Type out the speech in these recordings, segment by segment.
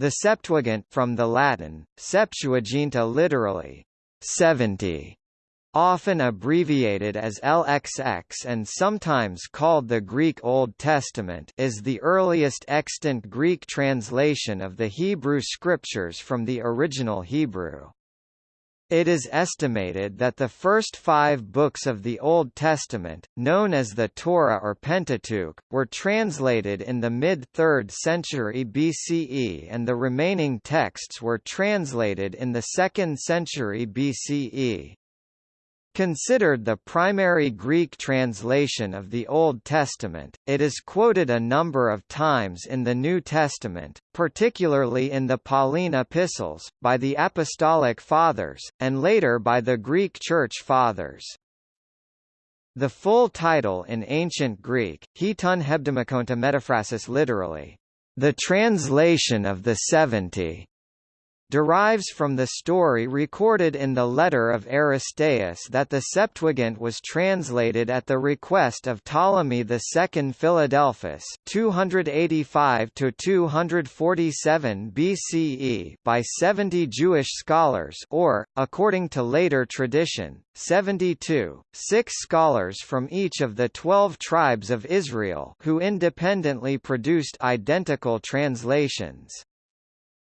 The Septuagint from the Latin, Septuaginta literally, 70, often abbreviated as LXX and sometimes called the Greek Old Testament is the earliest extant Greek translation of the Hebrew Scriptures from the original Hebrew. It is estimated that the first five books of the Old Testament, known as the Torah or Pentateuch, were translated in the mid-3rd century BCE and the remaining texts were translated in the 2nd century BCE. Considered the primary Greek translation of the Old Testament, it is quoted a number of times in the New Testament, particularly in the Pauline epistles, by the Apostolic Fathers, and later by the Greek Church Fathers. The full title in Ancient Greek, Heton Hebdemakonta Metaphrasis literally, the translation of the seventy, derives from the story recorded in the letter of Aristeas that the Septuagint was translated at the request of Ptolemy II Philadelphus 285–247 BCE by 70 Jewish scholars or, according to later tradition, 72, six scholars from each of the twelve tribes of Israel who independently produced identical translations.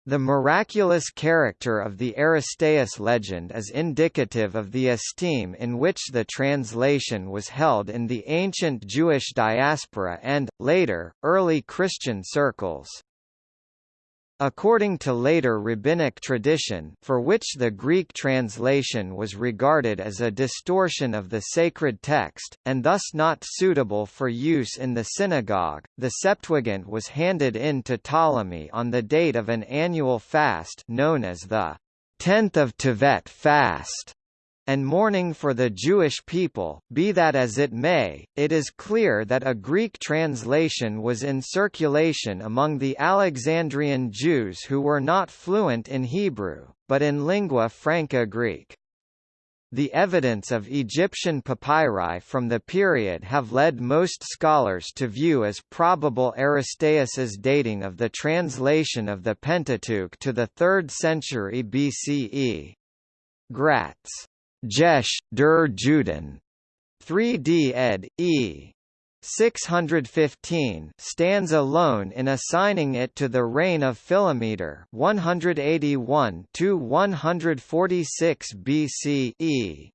The miraculous character of the Aristeas legend is indicative of the esteem in which the translation was held in the ancient Jewish diaspora and, later, early Christian circles. According to later rabbinic tradition for which the Greek translation was regarded as a distortion of the sacred text, and thus not suitable for use in the synagogue, the Septuagint was handed in to Ptolemy on the date of an annual fast known as the tenth of Tevet fast and mourning for the Jewish people, be that as it may, it is clear that a Greek translation was in circulation among the Alexandrian Jews who were not fluent in Hebrew, but in lingua franca Greek. The evidence of Egyptian papyri from the period have led most scholars to view as probable Aristeas's dating of the translation of the Pentateuch to the 3rd century BCE. Gratz Jesh, der Juden. 3d ed. e. 615 stands alone in assigning it to the reign of Philometor 181 to 146 BCE.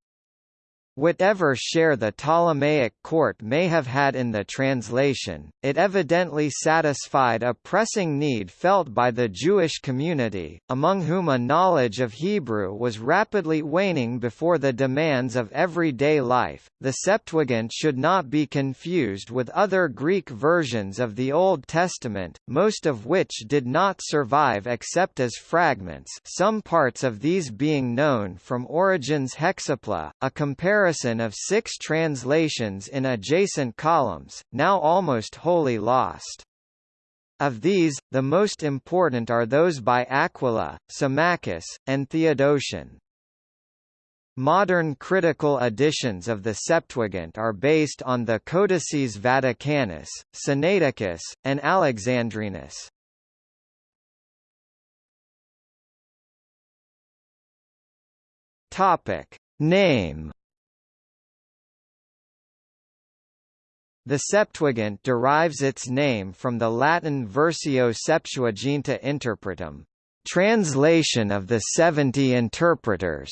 Whatever share the Ptolemaic court may have had in the translation, it evidently satisfied a pressing need felt by the Jewish community, among whom a knowledge of Hebrew was rapidly waning before the demands of everyday life. The Septuagint should not be confused with other Greek versions of the Old Testament, most of which did not survive except as fragments, some parts of these being known from Origen's Hexapla, a comparison comparison of six translations in adjacent columns, now almost wholly lost. Of these, the most important are those by Aquila, Symmachus, and Theodotion. Modern critical editions of the Septuagint are based on the Codices Vaticanus, Sinaiticus, and Alexandrinus. Topic: Name The Septuagint derives its name from the Latin Versio Septuaginta Interpretum, translation of the seventy interpreters.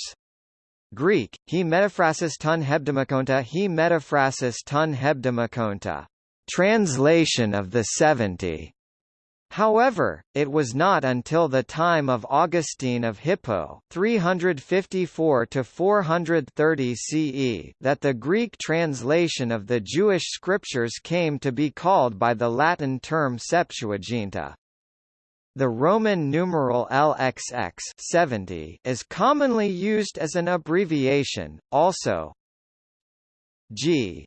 Greek, he metaphrasis ton hebdemakonta he metaphrasis ton hebdemakonta, translation of the seventy. However, it was not until the time of Augustine of Hippo 354 CE that the Greek translation of the Jewish scriptures came to be called by the Latin term Septuaginta. The Roman numeral LXX 70 is commonly used as an abbreviation, also G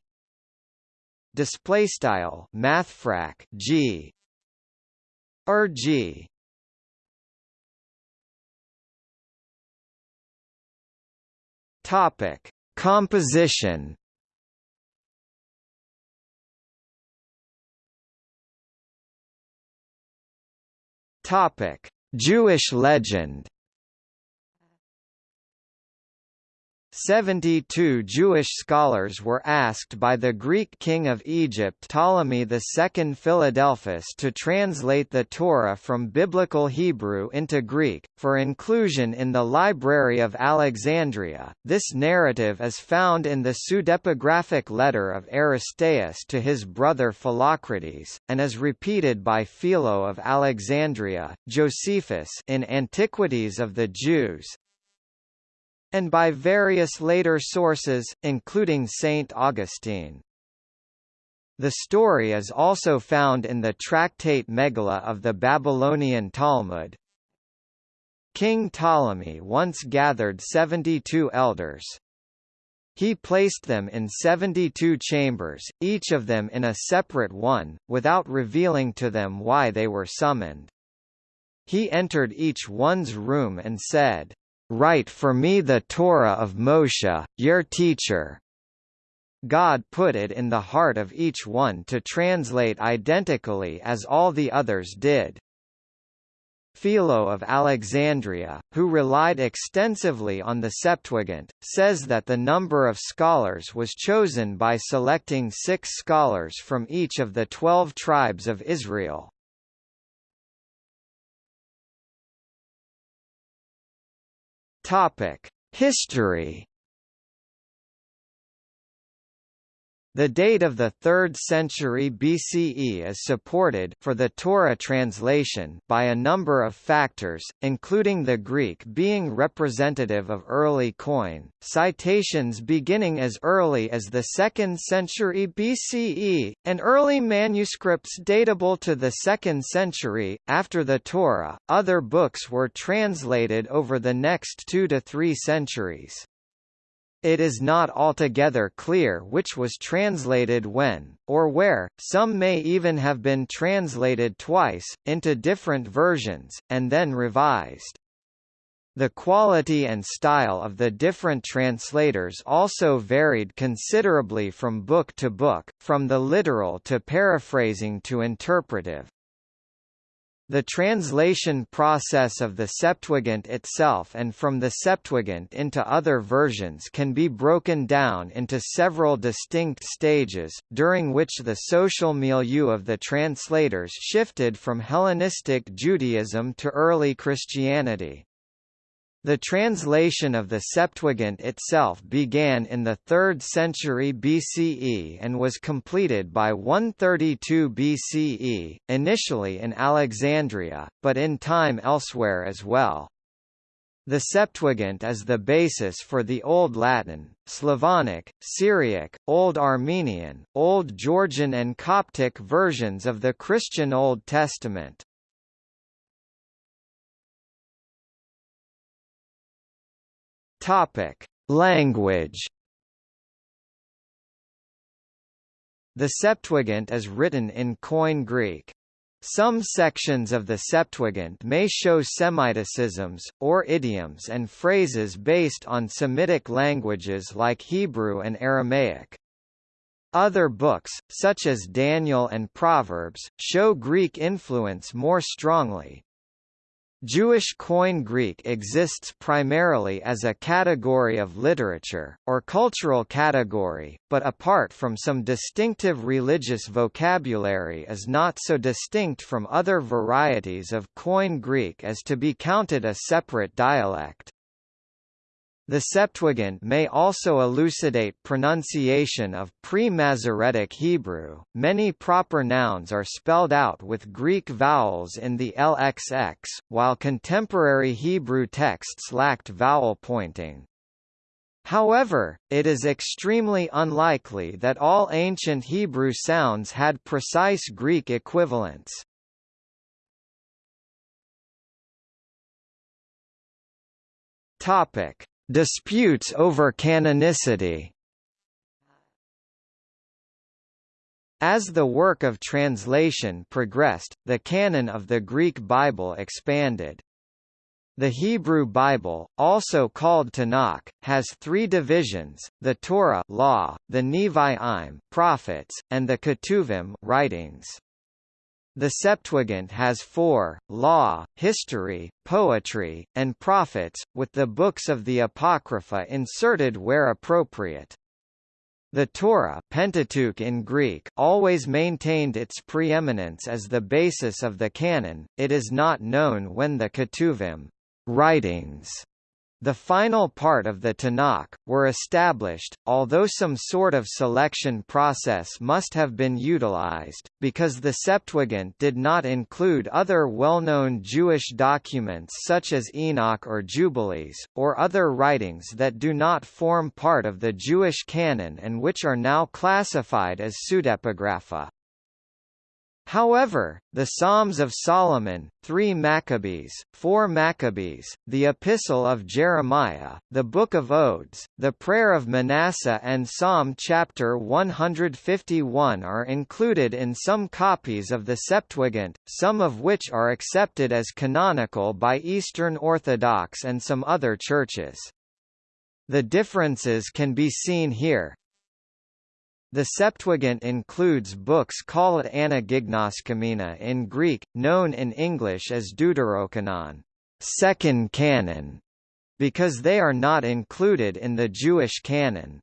display style mathfrak G RG Topic: Composition. Topic: Jewish legend 72 Jewish scholars were asked by the Greek king of Egypt Ptolemy II Philadelphus to translate the Torah from Biblical Hebrew into Greek, for inclusion in the Library of Alexandria. This narrative is found in the pseudepigraphic letter of Aristeas to his brother Philocrates, and is repeated by Philo of Alexandria, Josephus in Antiquities of the Jews, and by various later sources, including Saint Augustine. The story is also found in the tractate Megillah of the Babylonian Talmud. King Ptolemy once gathered 72 elders. He placed them in 72 chambers, each of them in a separate one, without revealing to them why they were summoned. He entered each one's room and said, Write for me the Torah of Moshe, your teacher. God put it in the heart of each one to translate identically as all the others did. Philo of Alexandria, who relied extensively on the Septuagint, says that the number of scholars was chosen by selecting six scholars from each of the twelve tribes of Israel. Topic: History The date of the 3rd century BCE is supported for the Torah translation by a number of factors, including the Greek being representative of early Koine, citations beginning as early as the 2nd century BCE, and early manuscripts datable to the 2nd century. After the Torah, other books were translated over the next two to three centuries. It is not altogether clear which was translated when, or where, some may even have been translated twice, into different versions, and then revised. The quality and style of the different translators also varied considerably from book to book, from the literal to paraphrasing to interpretive. The translation process of the Septuagint itself and from the Septuagint into other versions can be broken down into several distinct stages, during which the social milieu of the translators shifted from Hellenistic Judaism to early Christianity. The translation of the Septuagint itself began in the 3rd century BCE and was completed by 132 BCE, initially in Alexandria, but in time elsewhere as well. The Septuagint is the basis for the Old Latin, Slavonic, Syriac, Old Armenian, Old Georgian and Coptic versions of the Christian Old Testament. Topic: Language. The Septuagint is written in Koine Greek. Some sections of the Septuagint may show Semiticisms, or idioms and phrases based on Semitic languages like Hebrew and Aramaic. Other books, such as Daniel and Proverbs, show Greek influence more strongly, Jewish Koine Greek exists primarily as a category of literature, or cultural category, but apart from some distinctive religious vocabulary is not so distinct from other varieties of Koine Greek as to be counted a separate dialect. The Septuagint may also elucidate pronunciation of pre-Masoretic Hebrew. Many proper nouns are spelled out with Greek vowels in the LXX, while contemporary Hebrew texts lacked vowel pointing. However, it is extremely unlikely that all ancient Hebrew sounds had precise Greek equivalents. Topic: Disputes over canonicity As the work of translation progressed, the canon of the Greek Bible expanded. The Hebrew Bible, also called Tanakh, has three divisions: the Torah law, the Nevi'im prophets, and the Ketuvim writings. The Septuagint has four, law, history, poetry, and prophets, with the books of the Apocrypha inserted where appropriate. The Torah Pentateuch in Greek always maintained its preeminence as the basis of the canon. It is not known when the Ketuvim writings the final part of the Tanakh, were established, although some sort of selection process must have been utilized, because the Septuagint did not include other well-known Jewish documents such as Enoch or Jubilees, or other writings that do not form part of the Jewish canon and which are now classified as pseudepigrapha. However, the Psalms of Solomon, 3 Maccabees, 4 Maccabees, the Epistle of Jeremiah, the Book of Odes, the Prayer of Manasseh and Psalm chapter 151 are included in some copies of the Septuagint, some of which are accepted as canonical by Eastern Orthodox and some other churches. The differences can be seen here, the Septuagint includes books called Anagignoskomena in Greek, known in English as Deuterocanon, second canon, because they are not included in the Jewish canon.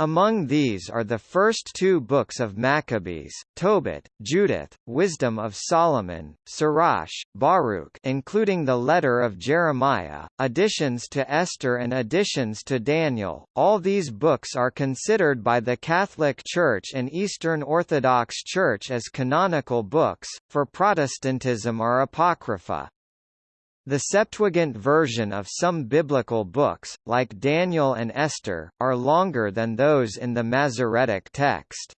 Among these are the first two books of Maccabees, Tobit, Judith, Wisdom of Solomon, Sirach, Baruch including the letter of Jeremiah, additions to Esther and additions to Daniel. All these books are considered by the Catholic Church and Eastern Orthodox Church as canonical books, for Protestantism are apocrypha. The Septuagint version of some biblical books, like Daniel and Esther, are longer than those in the Masoretic text.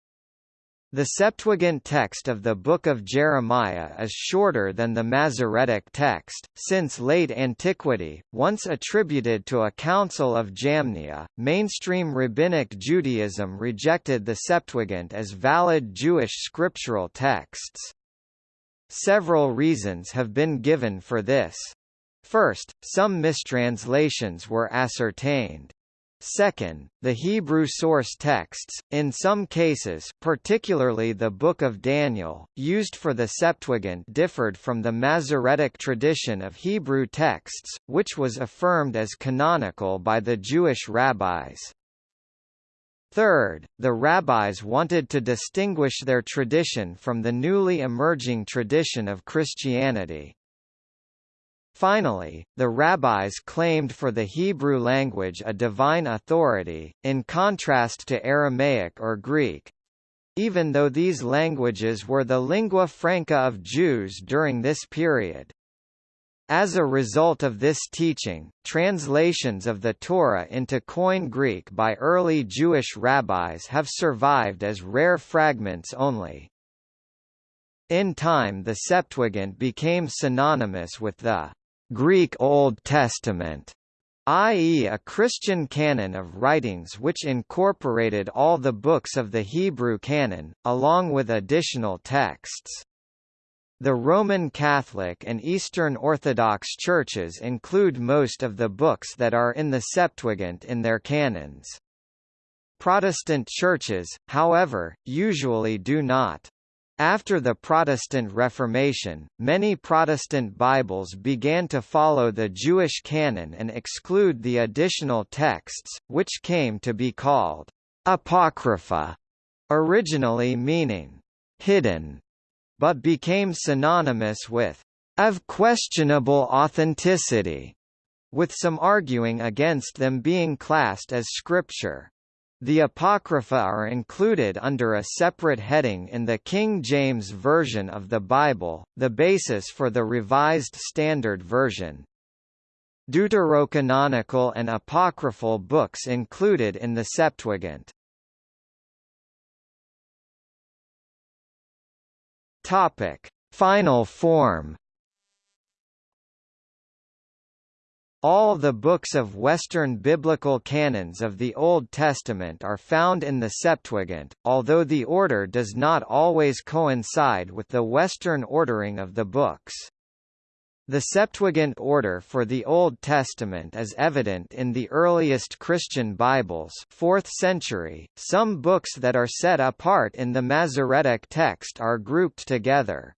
The Septuagint text of the Book of Jeremiah is shorter than the Masoretic text, since late antiquity, once attributed to a council of Jamnia, mainstream Rabbinic Judaism rejected the Septuagint as valid Jewish scriptural texts. Several reasons have been given for this. First, some mistranslations were ascertained. Second, the Hebrew source texts, in some cases particularly the Book of Daniel, used for the Septuagint differed from the Masoretic tradition of Hebrew texts, which was affirmed as canonical by the Jewish rabbis. Third, the rabbis wanted to distinguish their tradition from the newly emerging tradition of Christianity. Finally, the rabbis claimed for the Hebrew language a divine authority, in contrast to Aramaic or Greek. Even though these languages were the lingua franca of Jews during this period. As a result of this teaching, translations of the Torah into Koine Greek by early Jewish rabbis have survived as rare fragments only. In time the Septuagint became synonymous with the Greek Old Testament, i.e. a Christian canon of writings which incorporated all the books of the Hebrew canon, along with additional texts. The Roman Catholic and Eastern Orthodox churches include most of the books that are in the Septuagint in their canons. Protestant churches, however, usually do not. After the Protestant Reformation, many Protestant Bibles began to follow the Jewish canon and exclude the additional texts, which came to be called apocrypha, originally meaning hidden but became synonymous with of questionable authenticity, with some arguing against them being classed as scripture. The Apocrypha are included under a separate heading in the King James Version of the Bible, the basis for the Revised Standard Version. Deuterocanonical and apocryphal books included in the Septuagint. Topic: Final form. All the books of Western biblical canons of the Old Testament are found in the Septuagint, although the order does not always coincide with the Western ordering of the books. The Septuagint order for the Old Testament is evident in the earliest Christian Bibles 4th century. Some books that are set apart in the Masoretic text are grouped together.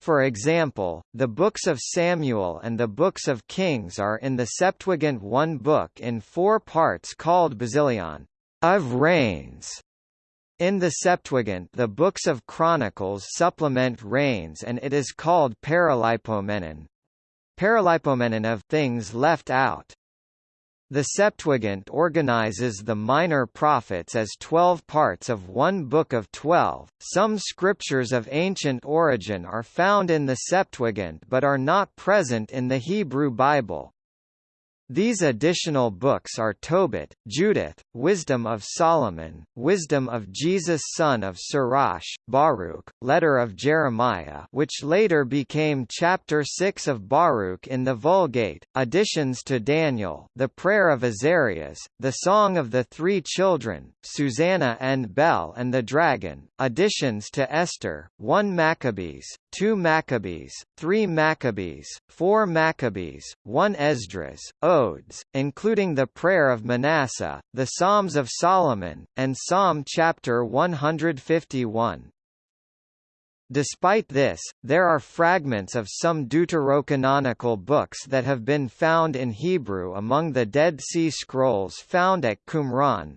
For example, the books of Samuel and the books of Kings are in the Septuagint one book in four parts called Basilion of Reigns. In the Septuagint the books of Chronicles supplement Reigns and it is called Paralipomenon. Paralipomenon of things left out. The Septuagint organizes the minor prophets as twelve parts of one book of twelve. Some scriptures of ancient origin are found in the Septuagint but are not present in the Hebrew Bible. These additional books are Tobit, Judith, Wisdom of Solomon, Wisdom of Jesus son of Sirach, Baruch, Letter of Jeremiah which later became Chapter 6 of Baruch in the Vulgate, additions to Daniel, the Prayer of Azarias, the Song of the Three Children, Susanna and Bel and the Dragon, additions to Esther, 1 Maccabees, 2 Maccabees, 3 Maccabees, 4 Maccabees, 1 Esdras, Odes, including the Prayer of Manasseh, the Psalms of Solomon, and Psalm chapter 151. Despite this, there are fragments of some deuterocanonical books that have been found in Hebrew among the Dead Sea Scrolls found at Qumran,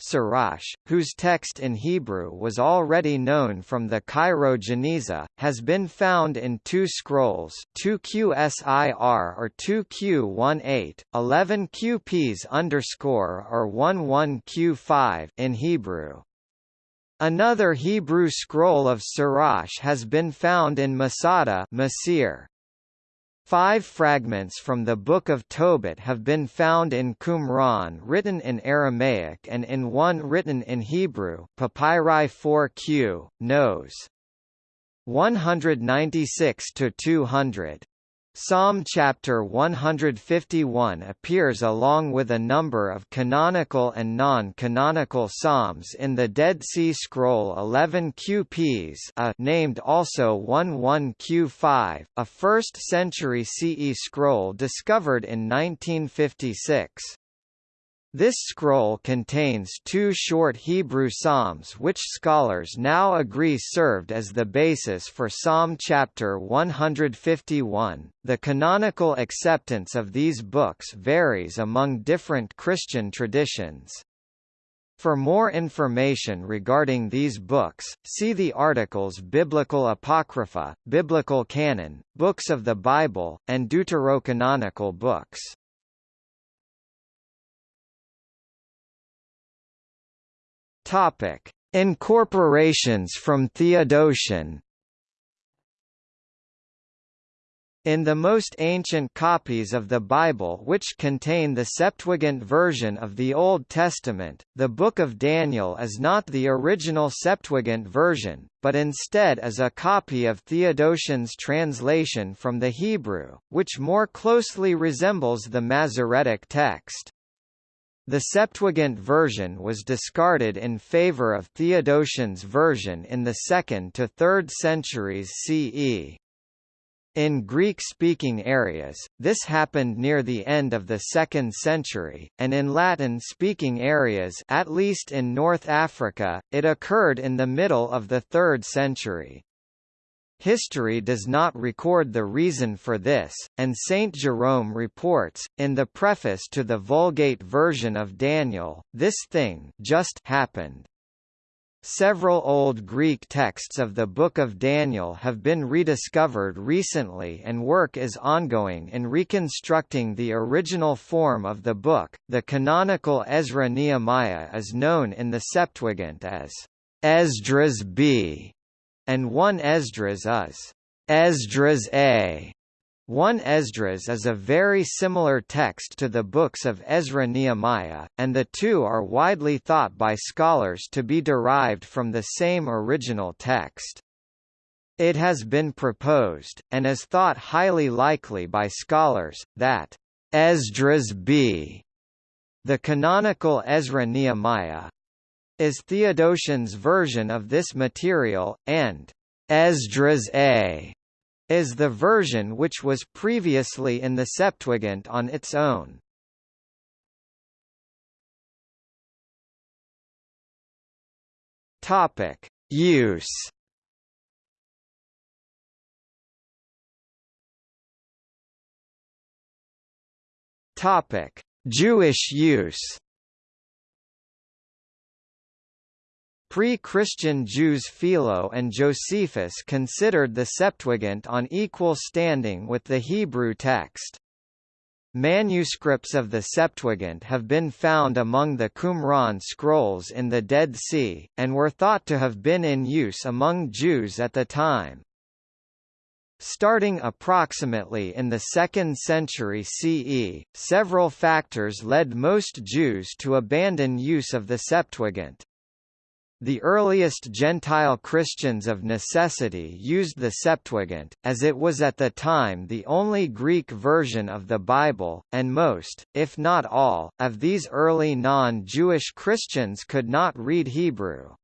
Sirach, whose text in Hebrew was already known from the Cairo Geniza, has been found in two scrolls 2QSIR or 2Q18, 11 QPs underscore or 11Q5 in Hebrew. Another Hebrew scroll of Sirach has been found in Masada Masir. Five fragments from the Book of Tobit have been found in Qumran written in Aramaic and in one written in Hebrew Papyri 4q, Nos. 196–200. Psalm chapter 151 appears along with a number of canonical and non-canonical psalms in the Dead Sea Scroll 11 QPs a named also 11Q5, a 1st century CE scroll discovered in 1956. This scroll contains two short Hebrew psalms which scholars now agree served as the basis for Psalm chapter 151. The canonical acceptance of these books varies among different Christian traditions. For more information regarding these books, see the articles Biblical Apocrypha, Biblical Canon, Books of the Bible, and Deuterocanonical books. Topic: Incorporations from Theodotion. In the most ancient copies of the Bible which contain the Septuagint version of the Old Testament, the Book of Daniel is not the original Septuagint version, but instead is a copy of Theodotion's translation from the Hebrew, which more closely resembles the Masoretic text. The Septuagint version was discarded in favor of Theodotion's version in the 2nd to 3rd centuries CE. In Greek-speaking areas, this happened near the end of the 2nd century, and in Latin-speaking areas at least in North Africa, it occurred in the middle of the 3rd century. History does not record the reason for this, and Saint Jerome reports, in the preface to the Vulgate version of Daniel, this thing just happened. Several old Greek texts of the Book of Daniel have been rediscovered recently and work is ongoing in reconstructing the original form of the book. The canonical Ezra Nehemiah is known in the Septuagint as Esdras B and 1 Esdras is Esdras A. 1 Esdras is a very similar text to the books of Ezra Nehemiah, and the two are widely thought by scholars to be derived from the same original text. It has been proposed, and is thought highly likely by scholars, that Esdras B. The canonical Ezra Nehemiah, is Theodotion's version of this material, and Esdras A is the version which was previously in the Septuagint on its own. Topic Use Topic Jewish use Pre-Christian Jews Philo and Josephus considered the Septuagint on equal standing with the Hebrew text. Manuscripts of the Septuagint have been found among the Qumran scrolls in the Dead Sea, and were thought to have been in use among Jews at the time. Starting approximately in the 2nd century CE, several factors led most Jews to abandon use of the Septuagint. The earliest Gentile Christians of necessity used the Septuagint, as it was at the time the only Greek version of the Bible, and most, if not all, of these early non-Jewish Christians could not read Hebrew.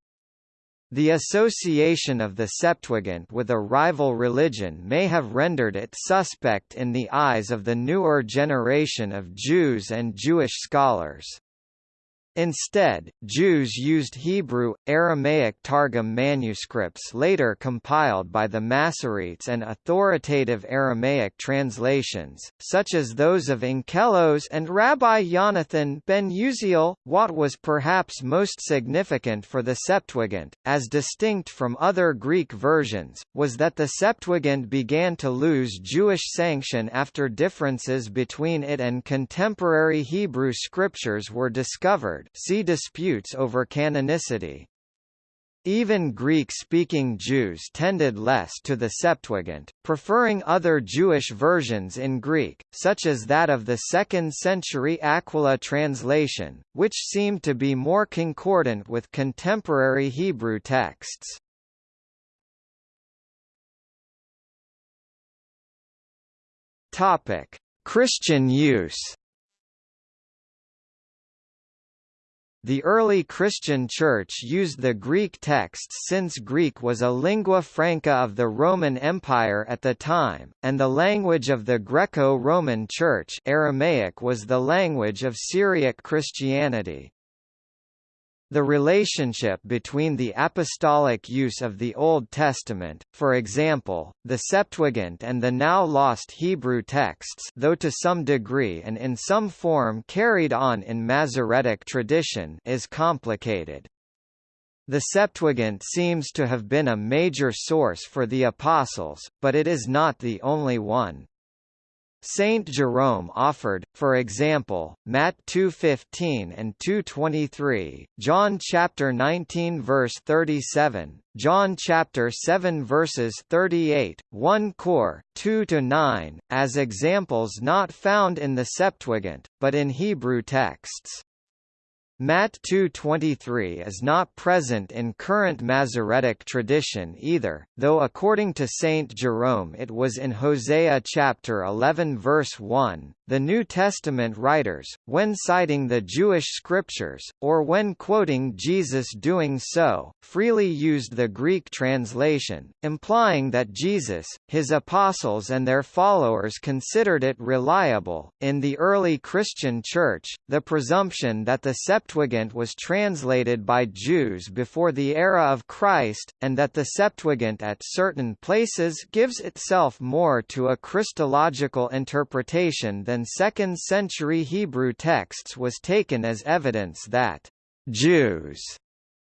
The association of the Septuagint with a rival religion may have rendered it suspect in the eyes of the newer generation of Jews and Jewish scholars. Instead, Jews used Hebrew, Aramaic Targum manuscripts later compiled by the Masoretes and authoritative Aramaic translations, such as those of Onkelos and Rabbi Jonathan ben Uziel. What was perhaps most significant for the Septuagint, as distinct from other Greek versions, was that the Septuagint began to lose Jewish sanction after differences between it and contemporary Hebrew scriptures were discovered see disputes over canonicity. Even Greek-speaking Jews tended less to the Septuagint, preferring other Jewish versions in Greek, such as that of the 2nd century Aquila translation, which seemed to be more concordant with contemporary Hebrew texts. Christian use The early Christian Church used the Greek texts since Greek was a lingua franca of the Roman Empire at the time, and the language of the Greco-Roman Church Aramaic was the language of Syriac Christianity. The relationship between the apostolic use of the Old Testament, for example, the Septuagint and the now lost Hebrew texts though to some degree and in some form carried on in Masoretic tradition is complicated. The Septuagint seems to have been a major source for the Apostles, but it is not the only one. Saint Jerome offered, for example, Matt 2:15 and 2:23, John chapter 19 verse 37, John chapter 7 verses 38, 1 Cor 2 to 9, as examples not found in the Septuagint, but in Hebrew texts. Matt 2.23 is not present in current Masoretic tradition either, though according to Saint Jerome it was in Hosea chapter 11 verse 1. The New Testament writers, when citing the Jewish scriptures, or when quoting Jesus doing so, freely used the Greek translation, implying that Jesus, his apostles and their followers considered it reliable. In the early Christian Church, the presumption that the Septuagint was translated by Jews before the era of Christ, and that the Septuagint at certain places gives itself more to a Christological interpretation than than 2nd century Hebrew texts was taken as evidence that Jews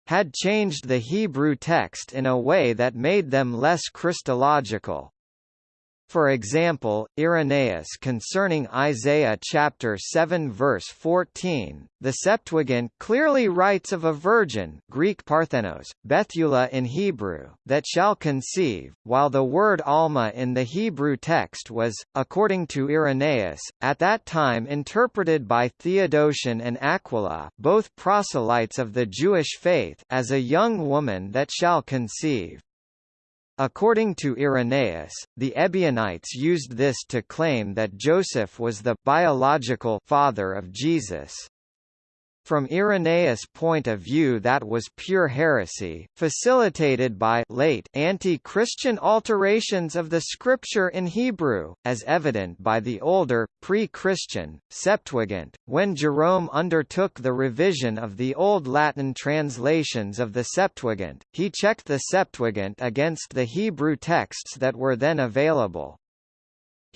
had changed the Hebrew text in a way that made them less Christological. For example, Irenaeus concerning Isaiah chapter 7 verse 14, the Septuagint clearly writes of a virgin Greek Parthenos, Bethulah in Hebrew, that shall conceive, while the word Alma in the Hebrew text was, according to Irenaeus, at that time interpreted by Theodotion and Aquila both proselytes of the Jewish faith as a young woman that shall conceive. According to Irenaeus, the Ebionites used this to claim that Joseph was the biological father of Jesus. From Irenaeus' point of view that was pure heresy, facilitated by late anti-Christian alterations of the scripture in Hebrew, as evident by the older, pre-Christian, Septuagint. When Jerome undertook the revision of the Old Latin translations of the Septuagint, he checked the Septuagint against the Hebrew texts that were then available.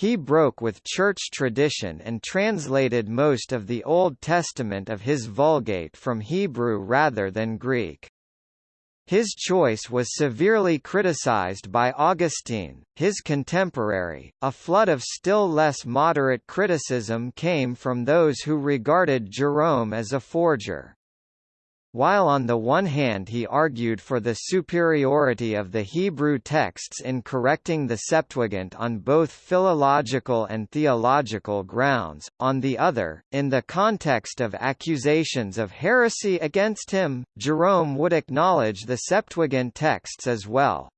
He broke with church tradition and translated most of the Old Testament of his Vulgate from Hebrew rather than Greek. His choice was severely criticized by Augustine, his contemporary. A flood of still less moderate criticism came from those who regarded Jerome as a forger. While on the one hand he argued for the superiority of the Hebrew texts in correcting the Septuagint on both philological and theological grounds, on the other, in the context of accusations of heresy against him, Jerome would acknowledge the Septuagint texts as well.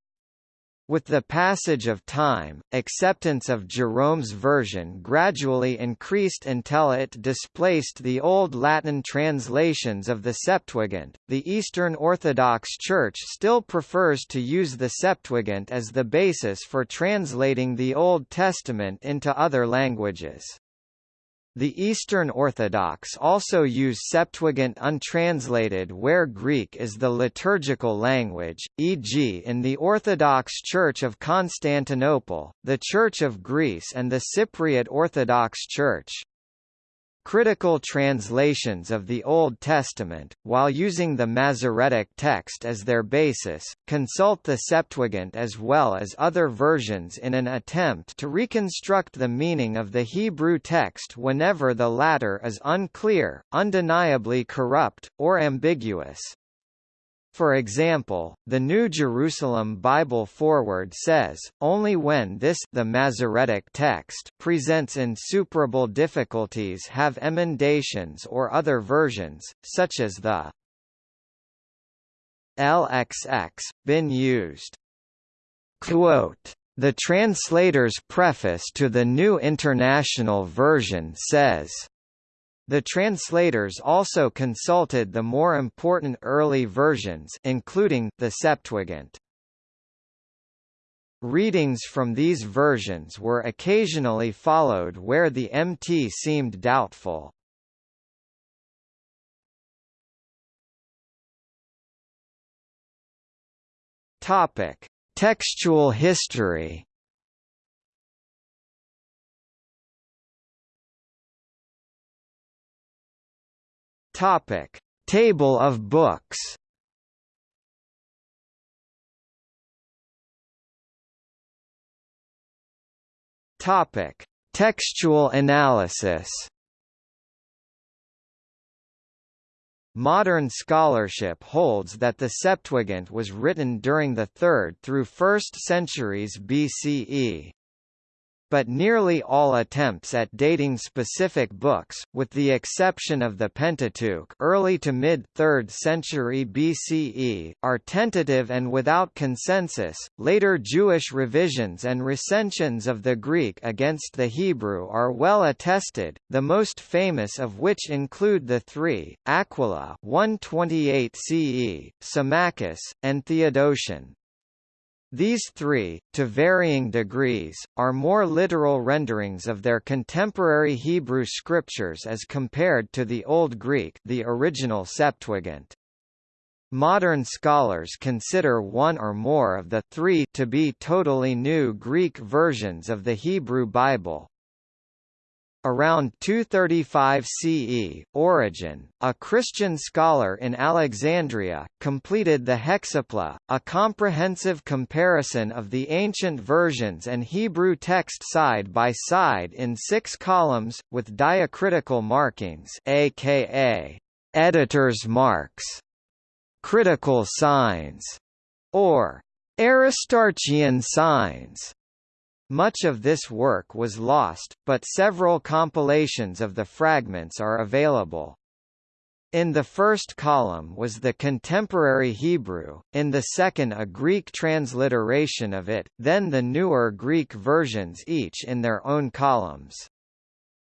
With the passage of time, acceptance of Jerome's version gradually increased until it displaced the Old Latin translations of the Septuagint. The Eastern Orthodox Church still prefers to use the Septuagint as the basis for translating the Old Testament into other languages. The Eastern Orthodox also use Septuagint untranslated where Greek is the liturgical language, e.g. in the Orthodox Church of Constantinople, the Church of Greece and the Cypriot Orthodox Church. Critical translations of the Old Testament, while using the Masoretic text as their basis, consult the Septuagint as well as other versions in an attempt to reconstruct the meaning of the Hebrew text whenever the latter is unclear, undeniably corrupt, or ambiguous. For example, the New Jerusalem Bible Foreword says, only when this the Masoretic text presents insuperable difficulties have emendations or other versions, such as the LXX, been used. Quote, the translator's preface to the New International Version says, the translators also consulted the more important early versions including, the Septuagint. Readings from these versions were occasionally followed where the MT seemed doubtful. Topic: Textual history. Topic: Table of books. Topic: Textual analysis. Modern scholarship holds that the Septuagint was written during the 3rd through 1st centuries BCE but nearly all attempts at dating specific books, with the exception of the Pentateuch early to mid-3rd century BCE, are tentative and without consensus. Later Jewish revisions and recensions of the Greek against the Hebrew are well attested, the most famous of which include the three, Aquila 128 CE, Symmachus, and Theodotion. These three, to varying degrees, are more literal renderings of their contemporary Hebrew scriptures as compared to the Old Greek the original Septuagint. Modern scholars consider one or more of the three to be totally new Greek versions of the Hebrew Bible. Around 235 CE, Origen, a Christian scholar in Alexandria, completed the Hexapla, a comprehensive comparison of the ancient versions and Hebrew text side by side in six columns, with diacritical markings aka editor's marks, critical signs, or Aristarchian signs. Much of this work was lost, but several compilations of the fragments are available. In the first column was the contemporary Hebrew, in the second a Greek transliteration of it, then the newer Greek versions each in their own columns.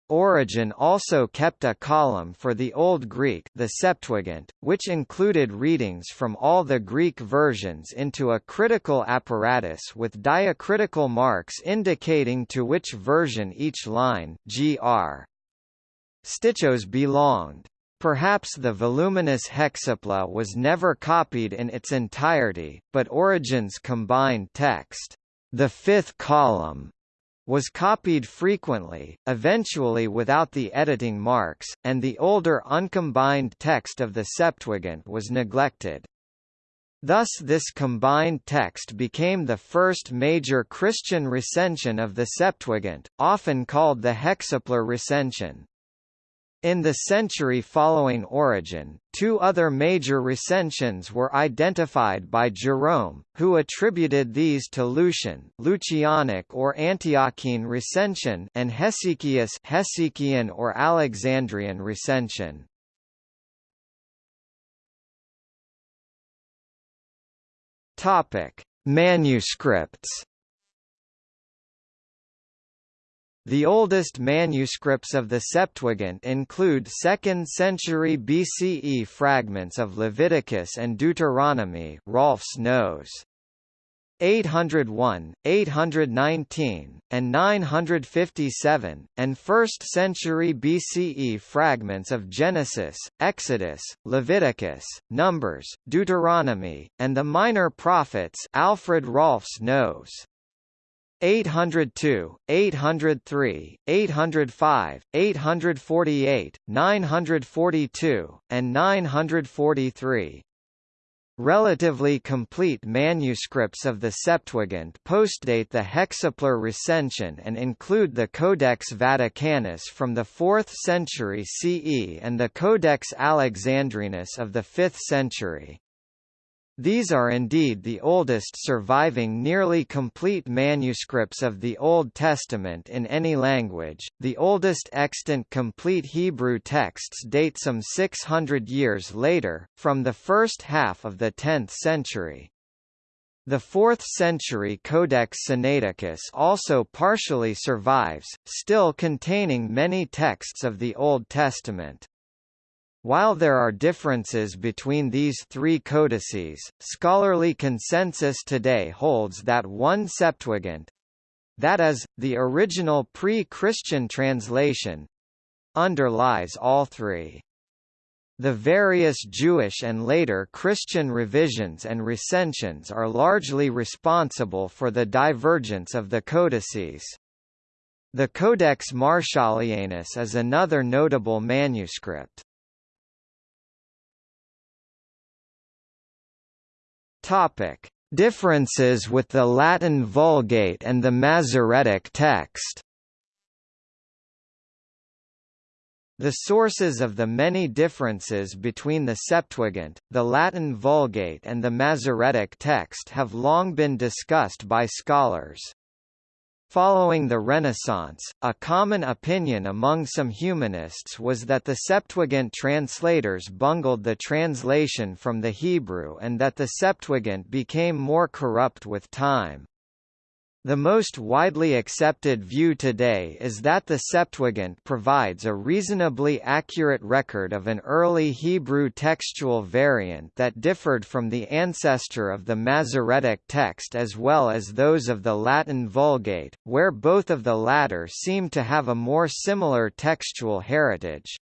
Origen also kept a column for the Old Greek the Septuagint, which included readings from all the Greek versions into a critical apparatus with diacritical marks indicating to which version each line gr. Stichos belonged. Perhaps the voluminous hexapla was never copied in its entirety, but Origen's combined text, the fifth column, was copied frequently, eventually without the editing marks, and the older uncombined text of the Septuagint was neglected. Thus this combined text became the first major Christian recension of the Septuagint, often called the Hexaplar recension. In the century following Origen, two other major recensions were identified by Jerome, who attributed these to Lucian Lucianic or Antiochene recension and Hesychius Hesychian or Alexandrian recension. Topic: Manuscripts The oldest manuscripts of the Septuagint include 2nd century BCE fragments of Leviticus and Deuteronomy Rahlfs Nose. 801, 819, and 957, and 1st century BCE fragments of Genesis, Exodus, Leviticus, Numbers, Deuteronomy, and the Minor Prophets Alfred Rahlfs Nose. 802, 803, 805, 848, 942, and 943. Relatively complete manuscripts of the Septuagint postdate the Hexaplar recension and include the Codex Vaticanus from the 4th century CE and the Codex Alexandrinus of the 5th century. These are indeed the oldest surviving nearly complete manuscripts of the Old Testament in any language. The oldest extant complete Hebrew texts date some 600 years later, from the first half of the 10th century. The 4th century Codex Sinaiticus also partially survives, still containing many texts of the Old Testament. While there are differences between these three codices, scholarly consensus today holds that one Septuagint—that is, the original pre-Christian translation—underlies all three. The various Jewish and later Christian revisions and recensions are largely responsible for the divergence of the codices. The Codex Martialianus is another notable manuscript. Topic: Differences with the Latin Vulgate and the Masoretic text. The sources of the many differences between the Septuagint, the Latin Vulgate and the Masoretic text have long been discussed by scholars. Following the Renaissance, a common opinion among some humanists was that the Septuagint translators bungled the translation from the Hebrew and that the Septuagint became more corrupt with time. The most widely accepted view today is that the Septuagint provides a reasonably accurate record of an early Hebrew textual variant that differed from the ancestor of the Masoretic text as well as those of the Latin Vulgate, where both of the latter seem to have a more similar textual heritage.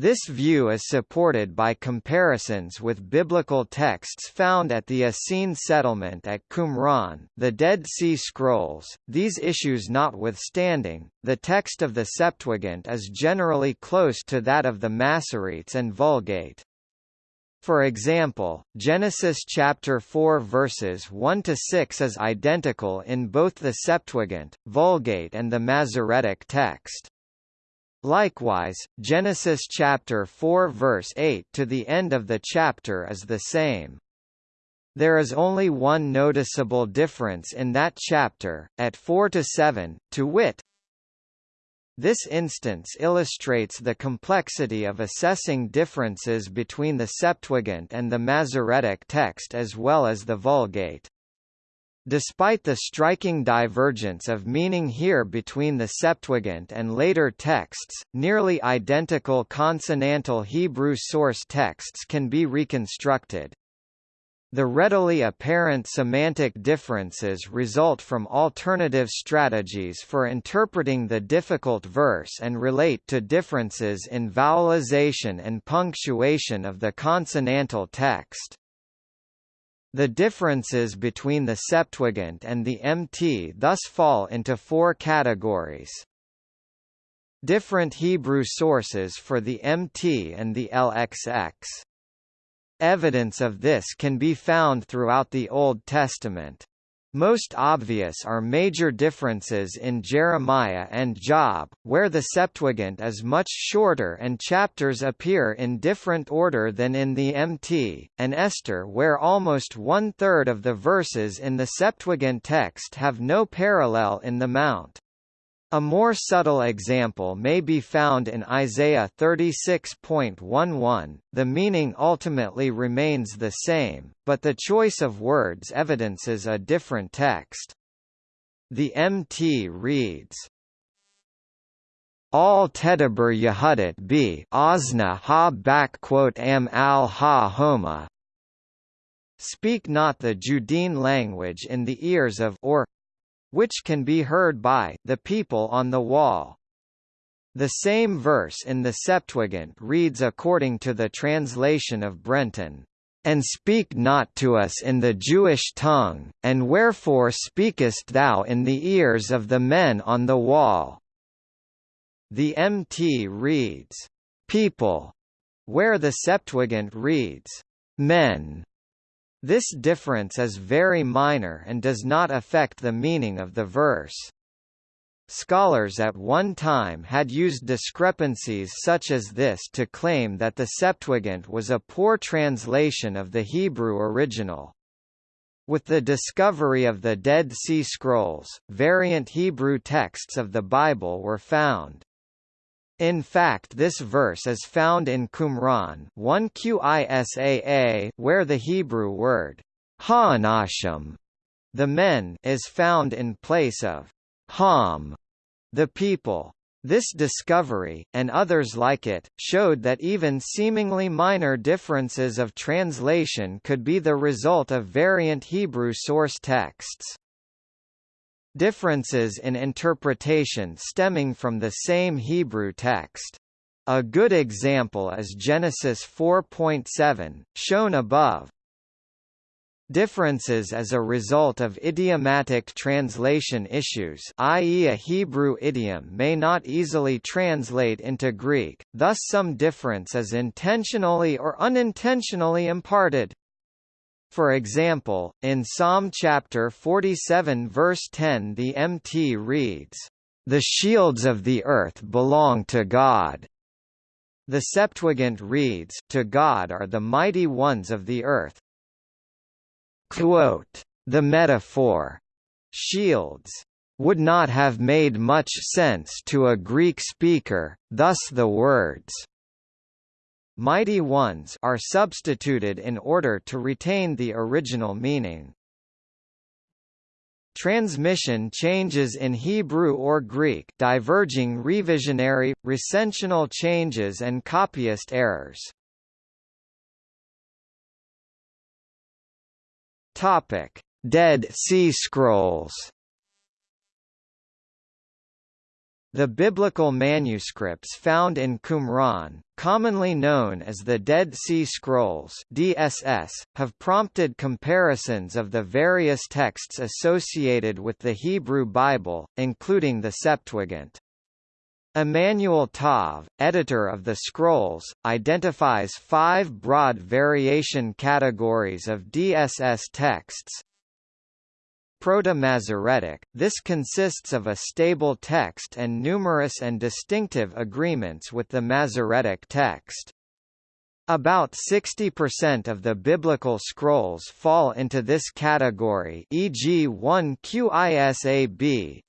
This view is supported by comparisons with biblical texts found at the Essene settlement at Qumran, the Dead Sea Scrolls. These issues notwithstanding, the text of the Septuagint is generally close to that of the Masoretes and Vulgate. For example, Genesis chapter 4 verses 1 to 6 is identical in both the Septuagint, Vulgate and the Masoretic text. Likewise, Genesis chapter 4 verse 8 to the end of the chapter is the same. There is only one noticeable difference in that chapter, at 4 to 7, to wit, this instance illustrates the complexity of assessing differences between the Septuagint and the Masoretic text as well as the Vulgate. Despite the striking divergence of meaning here between the Septuagint and later texts, nearly identical consonantal Hebrew source texts can be reconstructed. The readily apparent semantic differences result from alternative strategies for interpreting the difficult verse and relate to differences in vowelization and punctuation of the consonantal text. The differences between the Septuagint and the MT thus fall into four categories. Different Hebrew sources for the MT and the LXX. Evidence of this can be found throughout the Old Testament. Most obvious are major differences in Jeremiah and Job, where the Septuagint is much shorter and chapters appear in different order than in the MT, and Esther where almost one-third of the verses in the Septuagint text have no parallel in the Mount. A more subtle example may be found in Isaiah 36.11. The meaning ultimately remains the same, but the choice of words evidences a different text. The MT reads, All Tedaber Yehudit b Ozna ha backquote am al ha homa. Speak not the Judean language in the ears of or which can be heard by the people on the wall. The same verse in the Septuagint reads according to the translation of Brenton, "...and speak not to us in the Jewish tongue, and wherefore speakest thou in the ears of the men on the wall?" The MT reads, "...people", where the Septuagint reads, "...men". This difference is very minor and does not affect the meaning of the verse. Scholars at one time had used discrepancies such as this to claim that the Septuagint was a poor translation of the Hebrew original. With the discovery of the Dead Sea Scrolls, variant Hebrew texts of the Bible were found. In fact this verse is found in Qumran 1 Qisaa where the Hebrew word ha'anashim, the men, is found in place of ham, the people. This discovery, and others like it, showed that even seemingly minor differences of translation could be the result of variant Hebrew source texts. Differences in interpretation stemming from the same Hebrew text. A good example is Genesis 4.7, shown above. Differences as a result of idiomatic translation issues i.e. a Hebrew idiom may not easily translate into Greek, thus some difference is intentionally or unintentionally imparted. For example, in Psalm chapter 47 verse 10 the MT reads, "...the shields of the earth belong to God." The Septuagint reads, To God are the mighty ones of the earth. Quote, the metaphor, shields, would not have made much sense to a Greek speaker, thus the words mighty ones are substituted in order to retain the original meaning. Transmission changes in Hebrew or Greek diverging revisionary, recensional changes and copyist errors. Topic: Dead Sea Scrolls The biblical manuscripts found in Qumran, commonly known as the Dead Sea Scrolls (DSS), have prompted comparisons of the various texts associated with the Hebrew Bible, including the Septuagint. Emmanuel Tov, editor of the Scrolls, identifies five broad variation categories of DSS texts, Proto-Masoretic, this consists of a stable text and numerous and distinctive agreements with the Masoretic text. About 60% of the biblical scrolls fall into this category e.g. 1 Qisab,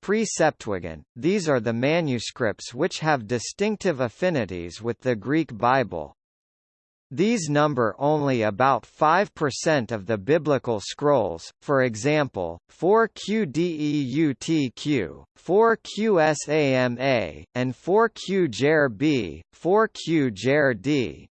Pre-Septuagint, these are the manuscripts which have distinctive affinities with the Greek Bible. These number only about 5% of the biblical scrolls, for example, 4QDEUTQ, 4QSAMA, and 4QJER-B, 4QJER-D.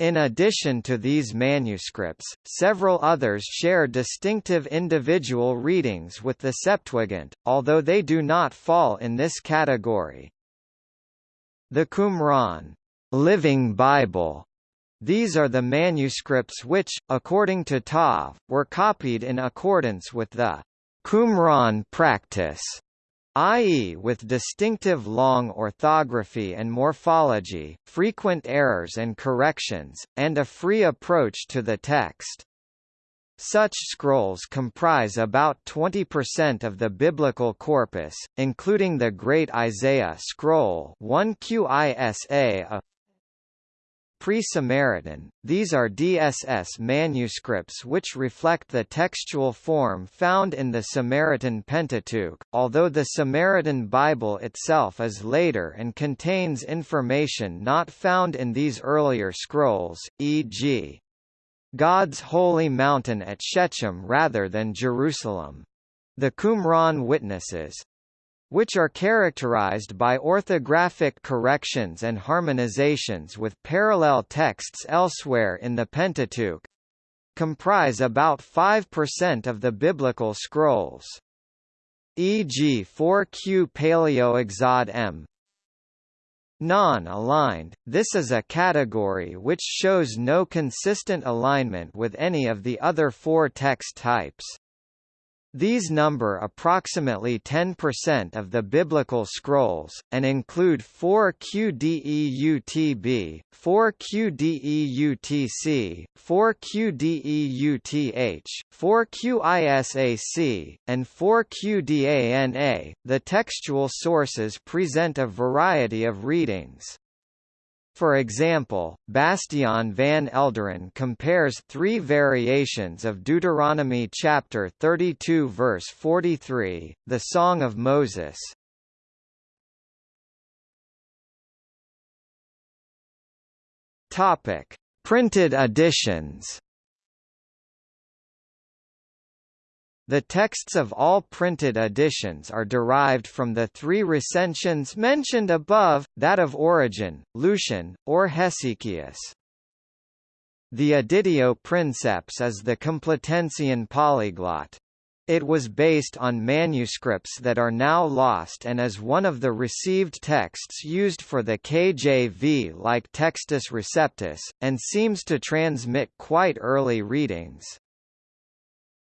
In addition to these manuscripts, several others share distinctive individual readings with the Septuagint, although they do not fall in this category. The Qumran Living Bible These are the manuscripts which, according to Tov, were copied in accordance with the Qumran practice, i.e. with distinctive long orthography and morphology, frequent errors and corrections, and a free approach to the text. Such scrolls comprise about 20% of the biblical corpus, including the Great Isaiah Scroll 1 QISA Pre-Samaritan, these are DSS manuscripts which reflect the textual form found in the Samaritan Pentateuch, although the Samaritan Bible itself is later and contains information not found in these earlier scrolls, e.g. God's holy mountain at Shechem rather than Jerusalem. The Qumran witnesses, which are characterized by orthographic corrections and harmonizations with parallel texts elsewhere in the Pentateuch, comprise about 5% of the biblical scrolls. E.g. 4Q Paleo-Exod M. Non-aligned, this is a category which shows no consistent alignment with any of the other four text types. These number approximately 10% of the biblical scrolls, and include 4 QDEUTB, 4 QDEUTC, 4 QDEUTH, 4 QISAC, and 4 QDANA. The textual sources present a variety of readings. For example, Bastiaan van Elderen compares three variations of Deuteronomy chapter 32 verse 43, the Song of Moses. Topic: Printed editions. The texts of all printed editions are derived from the three recensions mentioned above, that of Origen, Lucian, or Hesychius. The Editio Princeps is the Complutensian polyglot. It was based on manuscripts that are now lost and is one of the received texts used for the KJV like Textus Receptus, and seems to transmit quite early readings.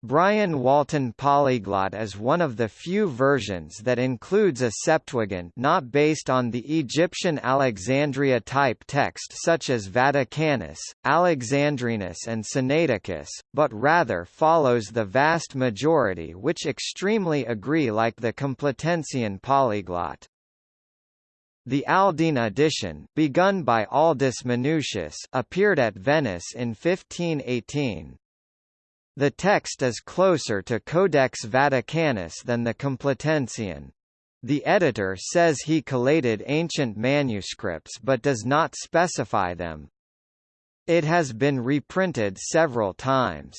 Brian Walton Polyglot is one of the few versions that includes a Septuagint not based on the Egyptian Alexandria type text such as Vaticanus, Alexandrinus and Sinaiticus, but rather follows the vast majority which extremely agree like the Complutensian polyglot. The Aldine edition, begun by Aldus Manutius, appeared at Venice in 1518. The text is closer to Codex Vaticanus than the Complutensian. The editor says he collated ancient manuscripts but does not specify them. It has been reprinted several times.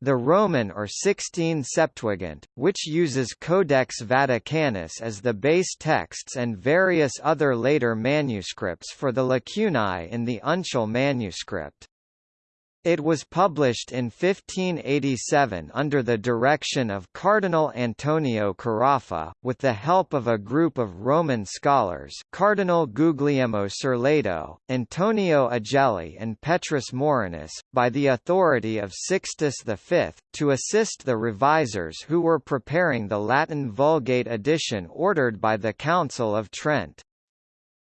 The Roman or Sixtine Septuagint, which uses Codex Vaticanus as the base texts and various other later manuscripts for the lacunae in the uncial manuscript. It was published in 1587 under the direction of Cardinal Antonio Carafa, with the help of a group of Roman scholars Cardinal Guglielmo Sirleto, Antonio Agelli and Petrus Morinus, by the authority of Sixtus V, to assist the revisers who were preparing the Latin Vulgate edition ordered by the Council of Trent.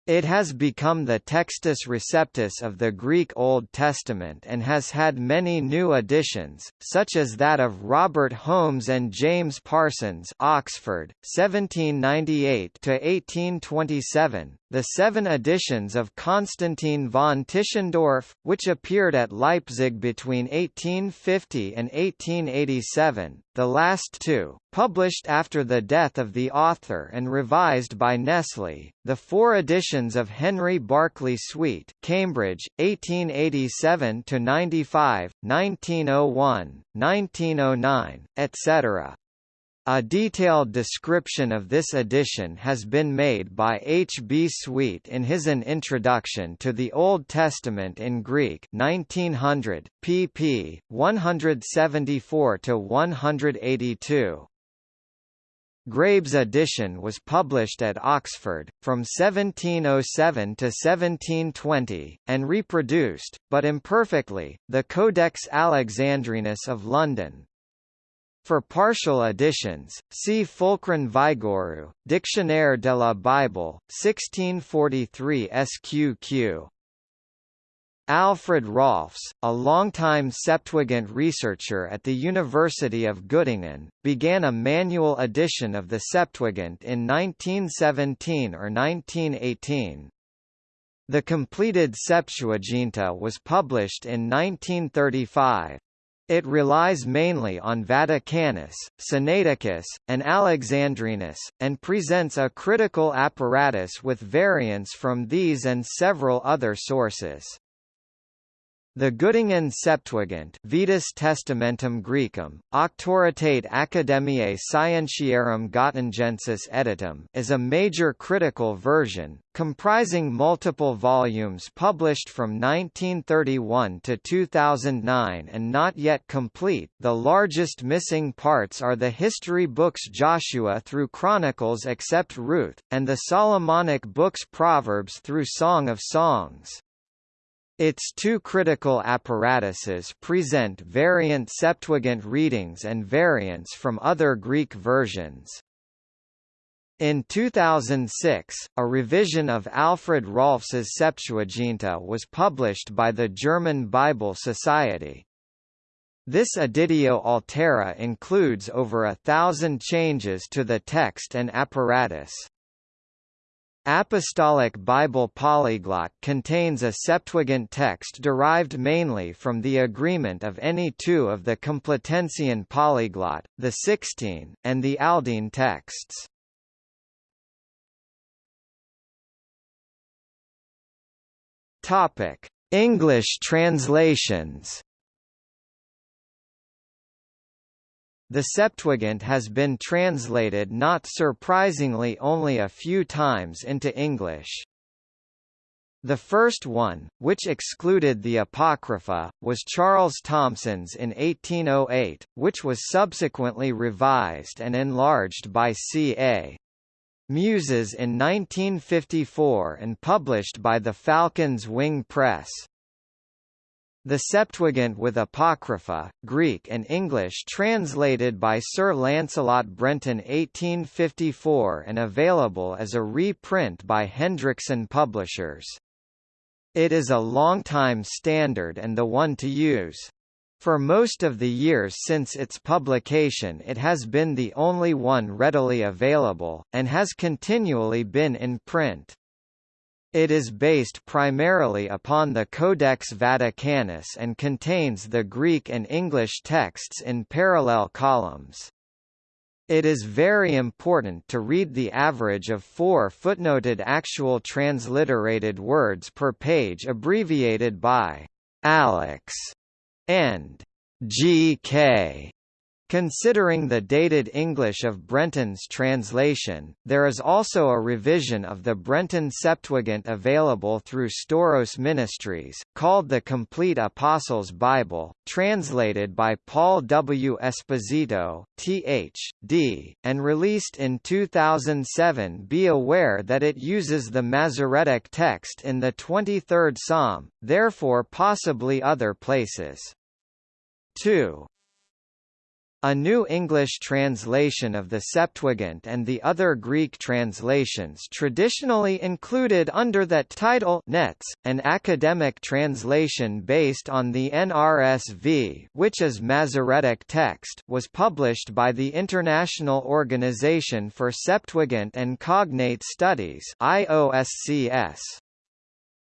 It has become the Textus Receptus of the Greek Old Testament and has had many new additions, such as that of Robert Holmes and James Parsons Oxford, 1798–1827, the seven editions of Constantine von Tischendorf, which appeared at Leipzig between 1850 and 1887, the last two, published after the death of the author and revised by Nestle, the four editions of Henry Barclay Swete Cambridge, 1887–95, 1901, 1909, etc. A detailed description of this edition has been made by H. B. Swete in his An Introduction to the Old Testament in Greek 1900, pp. 174–182. Grabe's edition was published at Oxford, from 1707 to 1720, and reproduced, but imperfectly, the Codex Alexandrinus of London. For partial editions, see Fulcran Vigouroux, Dictionnaire de la Bible, 1643 SQQ. Alfred Rahlfs, a longtime Septuagint researcher at the University of Göttingen, began a manual edition of the Septuagint in 1917 or 1918. The completed Septuaginta was published in 1935. It relies mainly on Vaticanus, Sinaiticus, and Alexandrinus, and presents a critical apparatus with variants from these and several other sources. The Göttingen Septuagint Vetus Testamentum Graecum, Auctoritate Academiae Scientiarum Gottingensis Editum is a major critical version, comprising multiple volumes published from 1931 to 2009 and not yet complete the largest missing parts are the history books Joshua through Chronicles except Ruth, and the Solomonic books Proverbs through Song of Songs. Its two critical apparatuses present variant Septuagint readings and variants from other Greek versions. In 2006, a revision of Alfred Rahlfs's Septuaginta was published by the German Bible Society. This editio altera includes over a thousand changes to the text and apparatus. Apostolic Bible Polyglot contains a Septuagint text derived mainly from the agreement of any two of the Complutensian polyglot, the Sixtine, and the Aldine texts. English translations The Septuagint has been translated not surprisingly only a few times into English. The first one, which excluded the Apocrypha, was Charles Thomson's in 1808, which was subsequently revised and enlarged by C.A. Muses in 1954 and published by the Falcon's Wing Press. The Septuagint with Apocrypha, Greek and English translated by Sir Lancelot Brenton 1854 and available as a reprint by Hendrickson Publishers. It is a long-time standard and the one to use. For most of the years since its publication it has been the only one readily available, and has continually been in print. It is based primarily upon the Codex Vaticanus and contains the Greek and English texts in parallel columns. It is very important to read the average of four footnoted actual transliterated words per page abbreviated by Alex and GK Considering the dated English of Brenton's translation, there is also a revision of the Brenton Septuagint available through Stauros Ministries, called the Complete Apostles' Bible, translated by Paul W. Esposito, Th.D., and released in 2007 Be aware that it uses the Masoretic text in the 23rd Psalm, therefore possibly other places. 2. A New English translation of the Septuagint and the other Greek translations traditionally included under that title Nets, an academic translation based on the NRSV which is Masoretic text was published by the International Organization for Septuagint and Cognate Studies IOSCS.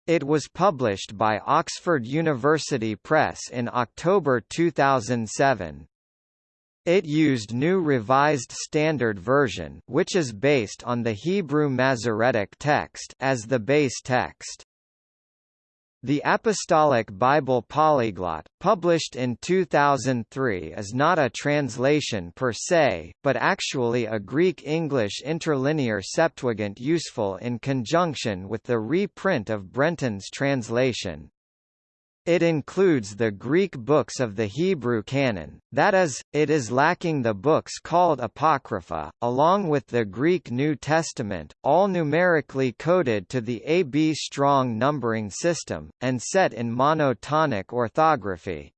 It was published by Oxford University Press in October 2007. It used New Revised Standard Version which is based on the Hebrew Masoretic text as the base text. The Apostolic Bible Polyglot, published in 2003 is not a translation per se, but actually a Greek-English interlinear Septuagint useful in conjunction with the reprint of Brenton's translation. It includes the Greek books of the Hebrew canon, that is, it is lacking the books called Apocrypha, along with the Greek New Testament, all numerically coded to the AB Strong numbering system, and set in monotonic orthography.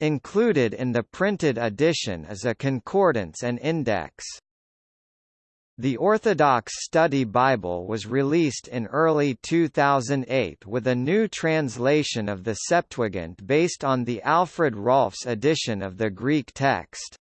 Included in the printed edition is a concordance and index. The Orthodox Study Bible was released in early 2008 with a new translation of the Septuagint based on the Alfred Rahlfs edition of the Greek text.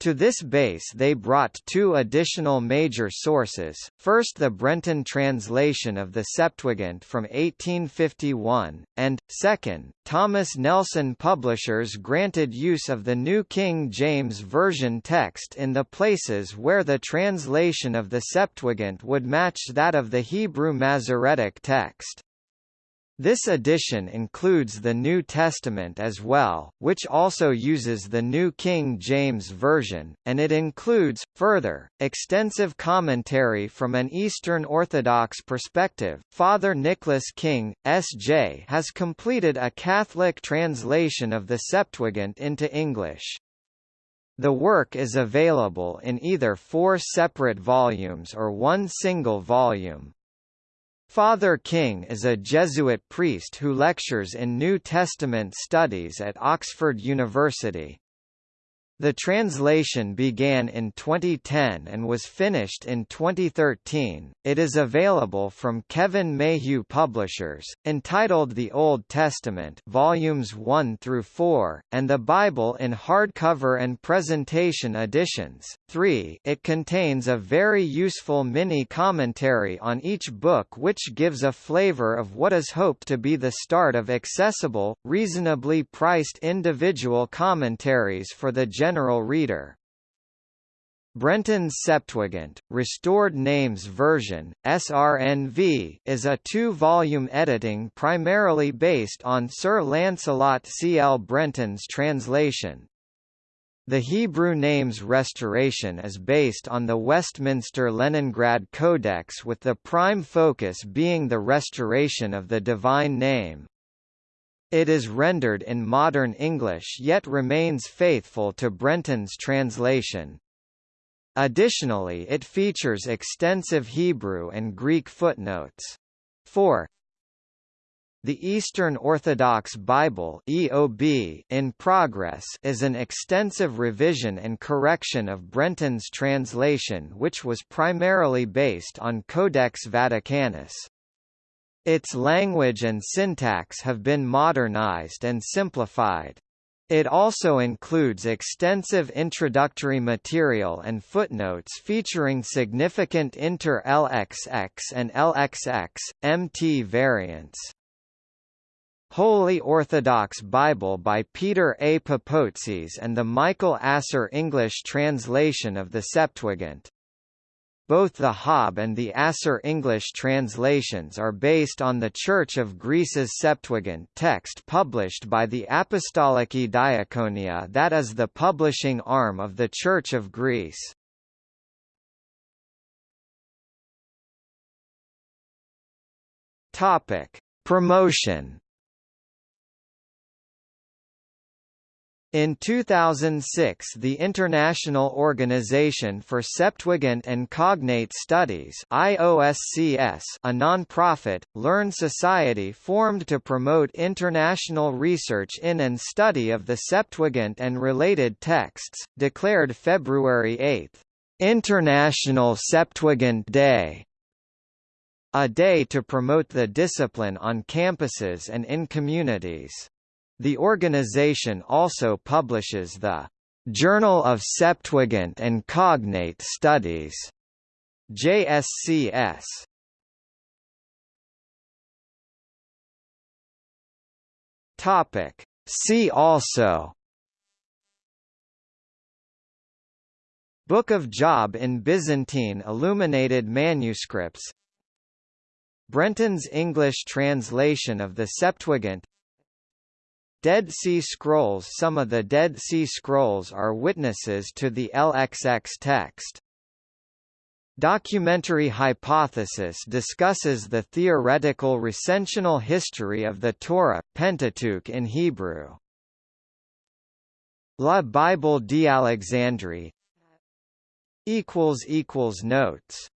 To this base they brought two additional major sources, first the Brenton translation of the Septuagint from 1851, and, second, Thomas Nelson Publishers granted use of the New King James Version text in the places where the translation of the Septuagint would match that of the Hebrew Masoretic text. This edition includes the New Testament as well, which also uses the New King James Version, and it includes, further, extensive commentary from an Eastern Orthodox perspective. Father Nicholas King, S.J. has completed a Catholic translation of the Septuagint into English. The work is available in either four separate volumes or one single volume. Father King is a Jesuit priest who lectures in New Testament studies at Oxford University. The translation began in 2010 and was finished in 2013. It is available from Kevin Mayhew Publishers, entitled The Old Testament, volumes 1 through 4, and the Bible in hardcover and presentation editions. 3. It contains a very useful mini commentary on each book which gives a flavor of what is hoped to be the start of accessible, reasonably priced individual commentaries for the general general reader. Brenton's Septuagint, Restored Names Version, SRNV, is a two-volume editing primarily based on Sir Lancelot C. L. Brenton's translation. The Hebrew names restoration is based on the Westminster Leningrad Codex with the prime focus being the restoration of the divine name. It is rendered in modern English yet remains faithful to Brenton's translation. Additionally it features extensive Hebrew and Greek footnotes. 4. The Eastern Orthodox Bible EOB in progress is an extensive revision and correction of Brenton's translation which was primarily based on Codex Vaticanus. Its language and syntax have been modernized and simplified. It also includes extensive introductory material and footnotes featuring significant inter-LXX and LXX, MT variants. Holy Orthodox Bible by Peter A. Papoutsis and the Michael Asser English translation of the Septuagint. Both the Hob and the Asser English translations are based on the Church of Greece's Septuagint text published by the Apostoliki Diakonia that is the publishing arm of the Church of Greece. Promotion In 2006 the International Organization for Septuagint and Cognate Studies IOSCS, a non-profit, learned society formed to promote international research in and study of the Septuagint and related texts, declared February 8, "'International Septuagint Day' a day to promote the discipline on campuses and in communities. The organization also publishes the Journal of Septuagint and Cognate Studies, JSCS. Topic. See also Book of Job in Byzantine illuminated manuscripts Brenton's English translation of the Septuagint Dead Sea Scrolls Some of the Dead Sea Scrolls are witnesses to the LXX text. Documentary hypothesis discusses the theoretical recensional history of the Torah Pentateuch in Hebrew. La Bible d'Alexandrie Notes